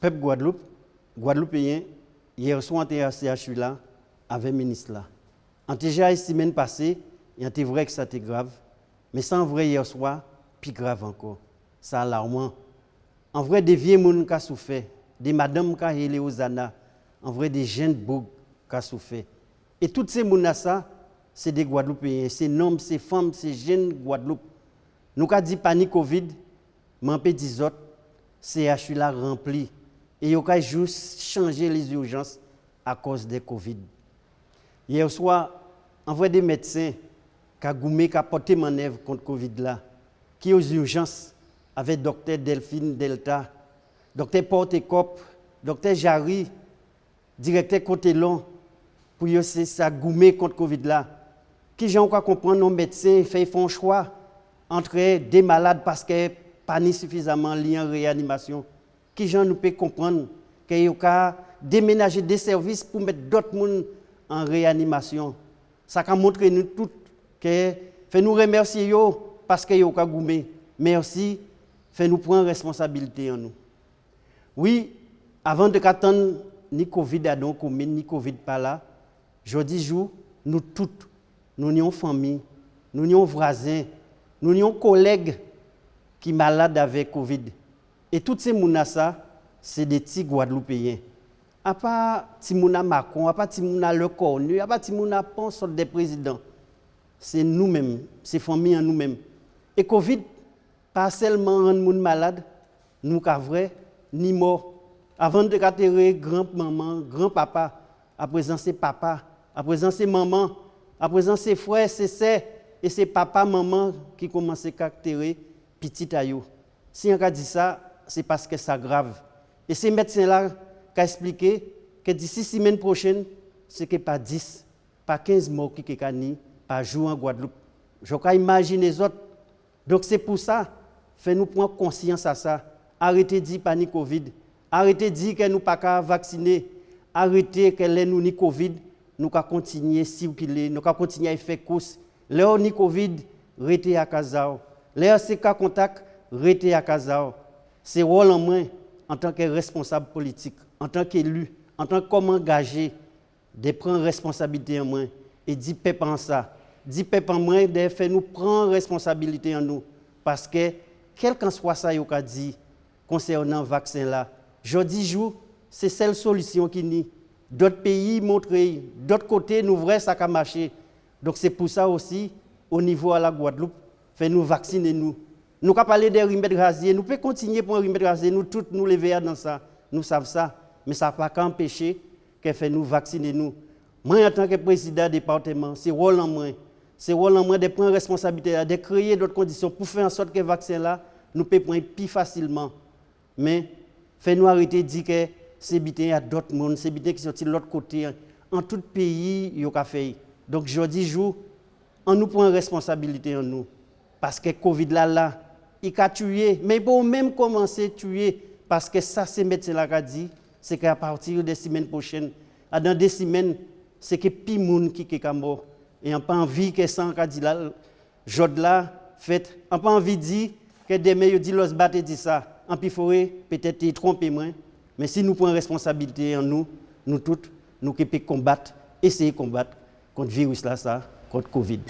Peuple Guadeloupe, Guadeloupéen, hier soir, on à CHU là, avec le ministre là. Était déjà semaine passée, et était vrai que ça était grave. Mais sans vrai hier soir, plus grave encore. Ça alarmant. En vrai, des vieux gens qui ont souffert, des madames qui ont été aux en vrai, des jeunes bourgs qui ont souffert. Et toutes ces gens c'est des Guadeloupéens, c'est hommes, c'est femmes, c'est jeunes Guadeloupe. Nous avons dit panique Covid, mais dire autres, CHU là rempli et il a juste changé les urgences à cause de Covid. Hier soir, on voit des médecins qui ont porté manœuvre contre Covid là, qui aux urgences avec docteur Delphine Delta, docteur Porte-Cop, docteur Jarry, directeur Cotelon, pour essayer ça goumer contre Covid. Qui j'ai encore comprendre nos médecins font un choix entre des malades parce que pas suffisamment liés en réanimation qui gens nous peut comprendre qu'il y a déménager des services pour mettre d'autres personnes en réanimation. Ça a montré nous tous que fait nous remercier parce que yo ka goumé, aussi fait nous prendre responsabilité en nous. Oui, avant de qu'attendre ni Covid à communes, ni Covid pas là, je dis jour, nous toutes, nous sommes famille, nous sommes voisins, nous sommes collègues qui sont malades avec Covid. Et tous ces gens c'est des petits Guadeloupéens. À part Timouna Macron, à part Timouna Le Cornu, à part Timouna Pons, des présidents. C'est nous-mêmes, c'est famille en nous-mêmes. Et Covid, pas seulement rendre les malades, nous vrai, ni mort. Avant de catérer grand-maman, grand-papa, à présent c'est papa, à présent c'est maman, à présent c'est frère, c'est sœur, et c'est papa, maman qui commencent à caractérer petit aïeux. Si on a dit ça, c'est parce que c'est grave. Et ces médecins-là qui ont expliqué que d'ici semaine prochaine, ce n'est pas 10, pas 15 morts qui sont par jour en Guadeloupe. Je peux imaginer les autres. Donc c'est pour ça, fais-nous prendre conscience à ça. Arrêtez de dire panique Covid. Arrêtez de dire que nous pas vacciner. Arrêtez que nous ni Covid, nous pouvons continuer à circuler, nous pouvons continuer à faire course. Là, ni Covid, à Kazao. Là, c'est cas contact, restez à Kazao c'est rôle en moi, en tant que responsable politique, en tant qu'élu, en tant qu'homme engagé, de prendre responsabilité en moi et dire peuple en ça. Dire peuple en moi, de faire nous prendre responsabilité en nous. Parce que, quel qu'en soit ça, qu'il a dit concernant le vaccin là, je dis jour, c'est celle solution qui n'y. D'autres pays montrent, d'autres côtés, nous vrai ça a marché. Donc c'est pour ça aussi, au niveau de la Guadeloupe, fait nous vacciner nous. Nous avons parlé des remèdes rasiers, nous pouvons continuer pour un remède rasier, nous tous nous lever dans ça, nous savons ça, mais ça ne va pas empêcher que fait nous vacciner nous. Moi, en tant que président du département, c'est rôle en moi. C'est rôle en moi de prendre responsabilité, de créer d'autres conditions pour faire en sorte que le vaccin là, nous pouvons prendre plus facilement. Mais, fait nous arrêter de dire que c'est bien à d'autres mondes, c'est bien qui sont de l'autre côté. En tout pays, il y a fait. Donc, je dis, jour, on nous prend responsabilité en nous. Parce que Covid là, là, il a tué. Mais pour même commencer à tuer, parce que ça, c'est médecin là qui a dit, c'est qu'à partir des semaines prochaines, dans des semaines, c'est que plus monde qui est mort. Et on pas envie que ça, qui dit là, jode là, fait, on pas envie de dire que demain, il dit, l'os batte dit ça. En piforé, peut-être il trompe moins. Mais si nous prenons responsabilité en nous, nous toutes, nous qui pouvons combattre, essayer de combattre contre virus là, ça, contre Covid.